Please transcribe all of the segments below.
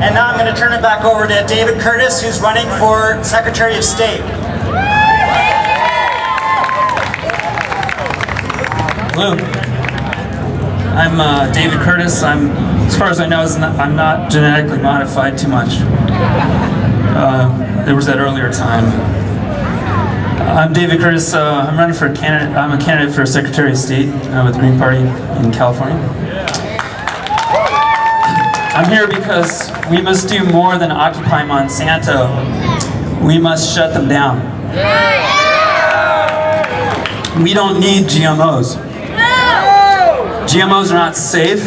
And now I'm going to turn it back over to David Curtis, who's running for Secretary of State. Hello. I'm uh, David Curtis. I'm, as far as I know, I'm not genetically modified too much. Uh, there was that earlier time. I'm David Curtis. Uh, I'm running for a candidate. I'm a candidate for Secretary of State uh, with the Green Party in California. I'm here because we must do more than occupy Monsanto. We must shut them down. We don't need GMOs. GMOs are not safe.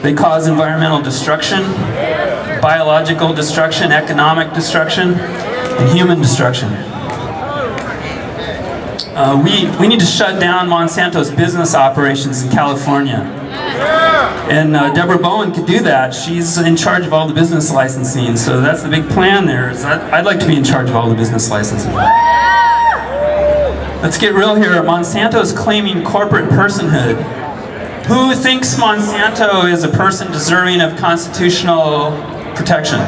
They cause environmental destruction, biological destruction, economic destruction, and human destruction. Uh, we, we need to shut down Monsanto's business operations in California. And uh, Deborah Bowen could do that. She's in charge of all the business licensing, so that's the big plan there. Is I'd like to be in charge of all the business licensing. Let's get real here. Monsanto is claiming corporate personhood who thinks Monsanto is a person deserving of constitutional protection?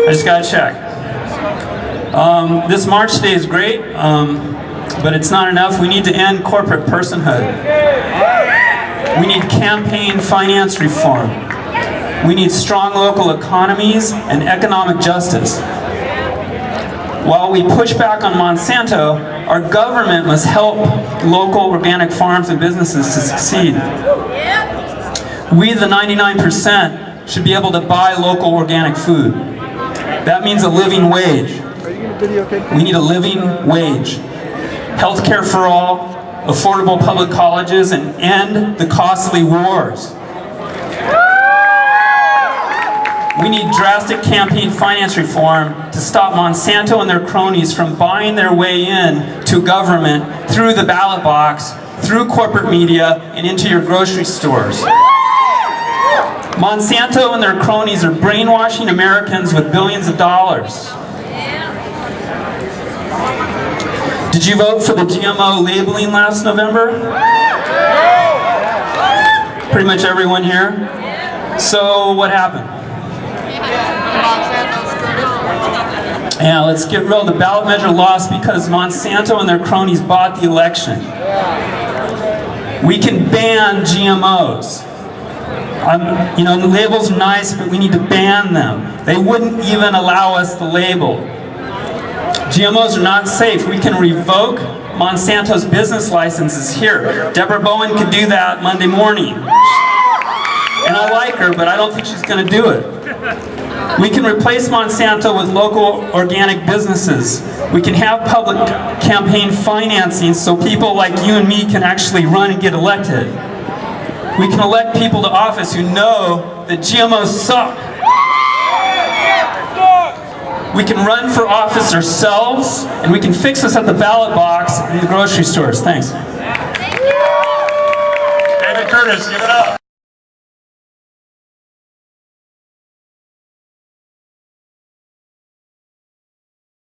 I just got to check. Um, this March Day is great, um, but it's not enough. We need to end corporate personhood. We need campaign finance reform. We need strong local economies and economic justice. While we push back on Monsanto, our government must help local organic farms and businesses to succeed. We, the 99%, should be able to buy local organic food. That means a living wage. We need a living wage. Healthcare for all, affordable public colleges, and end the costly wars. We need drastic campaign finance reform to stop Monsanto and their cronies from buying their way in to government through the ballot box, through corporate media, and into your grocery stores. Monsanto and their cronies are brainwashing Americans with billions of dollars. Did you vote for the GMO labeling last November? Pretty much everyone here? So what happened? Yeah, let's get real. The ballot measure lost because Monsanto and their cronies bought the election. We can ban GMOs. Um, you know, the label's nice, but we need to ban them. They wouldn't even allow us the label. GMOs are not safe. We can revoke Monsanto's business licenses here. Deborah Bowen could do that Monday morning. And I like her, but I don't think she's going to do it. We can replace Monsanto with local organic businesses. We can have public campaign financing so people like you and me can actually run and get elected. We can elect people to office who know that GMOs suck. We can run for office ourselves, and we can fix this at the ballot box in the grocery stores. Thanks. David Curtis, give it up.